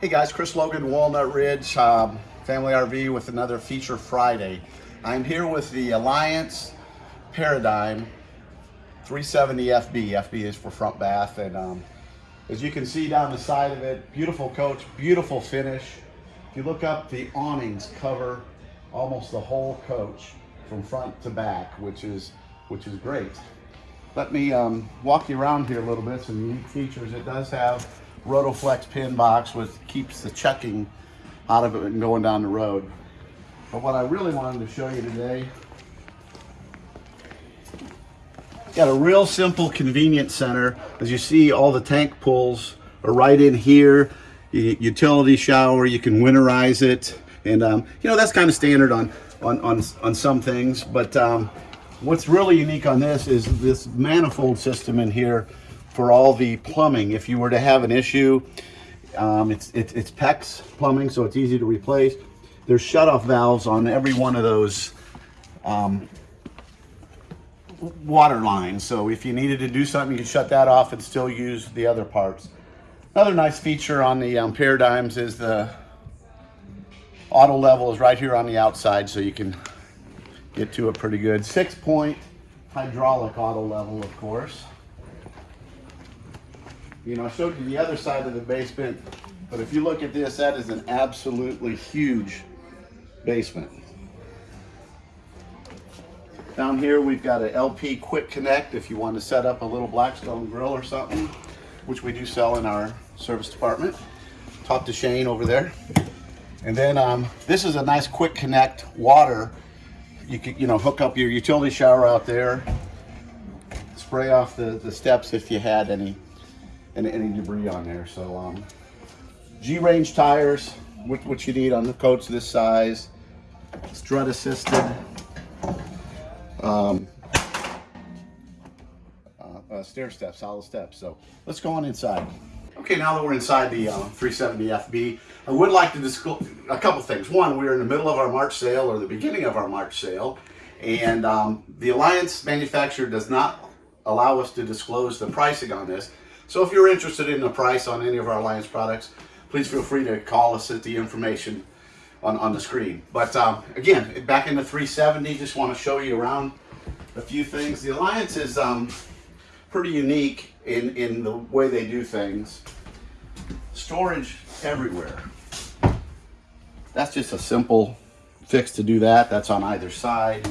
Hey guys, Chris Logan, Walnut Ridge um, Family RV with another Feature Friday. I'm here with the Alliance Paradigm 370 FB. FB is for front bath and um, as you can see down the side of it, beautiful coach, beautiful finish. If you look up, the awnings cover almost the whole coach from front to back, which is which is great. Let me um, walk you around here a little bit, some unique features. It does have Rotoflex pin box, which keeps the chucking out of it and going down the road. But what I really wanted to show you today, got a real simple convenience center. As you see, all the tank pulls are right in here. Utility shower, you can winterize it. And um, you know, that's kind of standard on, on, on, on some things, but um, what's really unique on this is this manifold system in here for all the plumbing. If you were to have an issue, um, it's, it, it's PEX plumbing, so it's easy to replace. There's shut-off valves on every one of those um, water lines. So if you needed to do something, you could shut that off and still use the other parts. Another nice feature on the um, Paradigms is the auto level is right here on the outside, so you can get to it pretty good. Six point hydraulic auto level, of course. You know, I showed you the other side of the basement, but if you look at this, that is an absolutely huge basement. Down here, we've got an LP Quick Connect if you want to set up a little Blackstone grill or something, which we do sell in our service department. Talk to Shane over there. And then um, this is a nice quick connect water. You could, you know, hook up your utility shower out there, spray off the, the steps if you had any, any, any debris on there. So um, G-range tires, which, what you need on the coach this size, strut assisted. Um, uh, uh, stair steps, solid steps. So let's go on inside. Okay, now that we're inside the uh, 370 FB, I would like to disclose a couple things. One, we're in the middle of our March sale or the beginning of our March sale, and um, the Alliance manufacturer does not allow us to disclose the pricing on this. So if you're interested in the price on any of our Alliance products, please feel free to call us at the information on, on the screen. But um, again, back in the 370, just want to show you around a few things. The Alliance is um, pretty unique in, in the way they do things. Storage everywhere. That's just a simple fix to do that. That's on either side.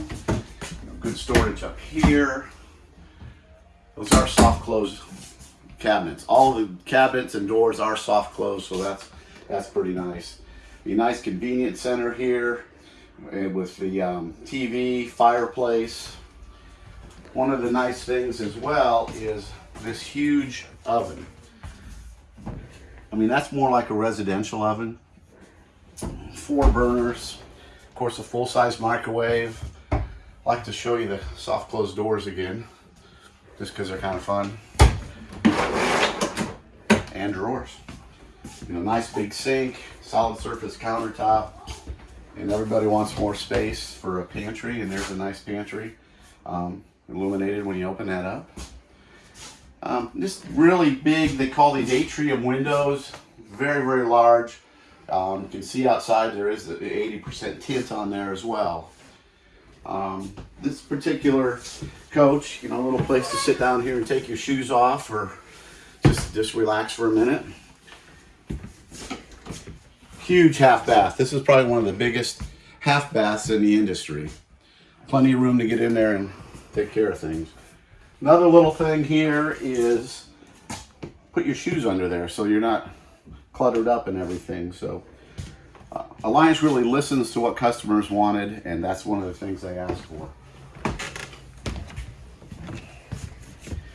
Good storage up here. Those are soft close cabinets. All the cabinets and doors are soft close, so that's that's pretty nice. A nice convenient center here eh, with the um, TV, fireplace. One of the nice things as well is this huge oven. I mean, that's more like a residential oven. Four burners, of course, a full-size microwave. I like to show you the soft closed doors again, just because they're kind of fun. And drawers. You know, nice big sink, solid surface countertop, and everybody wants more space for a pantry, and there's a nice pantry. Um, illuminated when you open that up. Um, really big, they call these atrium windows, very, very large. Um, you can see outside there is the 80% tint on there as well. Um, this particular coach, you know, a little place to sit down here and take your shoes off or just, relax for a minute. Huge half bath. This is probably one of the biggest half baths in the industry. Plenty of room to get in there and take care of things. Another little thing here is put your shoes under there so you're not cluttered up and everything. So uh, Alliance really listens to what customers wanted and that's one of the things they asked for.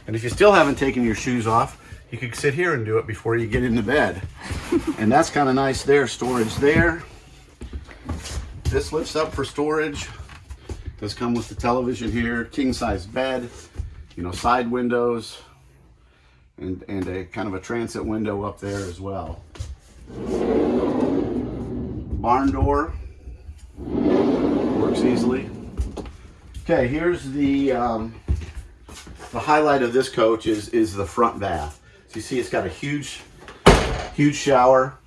And if you still haven't taken your shoes off, you could sit here and do it before you get into bed. and that's kind of nice there, storage there. This lifts up for storage. Does come with the television here, king size bed, you know, side windows, and, and a kind of a transit window up there as well. Barn door, works easily. Okay, here's the, um, the highlight of this coach is, is the front bath. So you see it's got a huge, huge shower,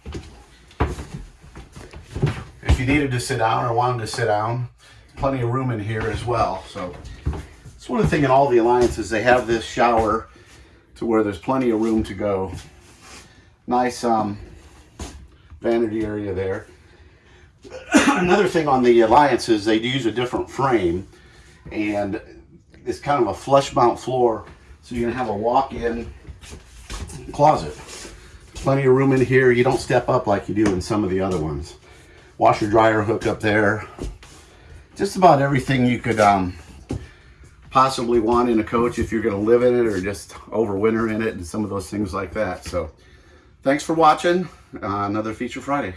If you needed to sit down or wanted to sit down, plenty of room in here as well. So it's one of the thing in all the alliances they have this shower to where there's plenty of room to go. Nice um, vanity area there. Another thing on the alliances they do use a different frame and it's kind of a flush mount floor so you're gonna have a walk-in closet. Plenty of room in here. You don't step up like you do in some of the other ones. Washer dryer hook up there. Just about everything you could um, possibly want in a coach if you're going to live in it or just overwinter in it and some of those things like that. So thanks for watching. Uh, another Feature Friday.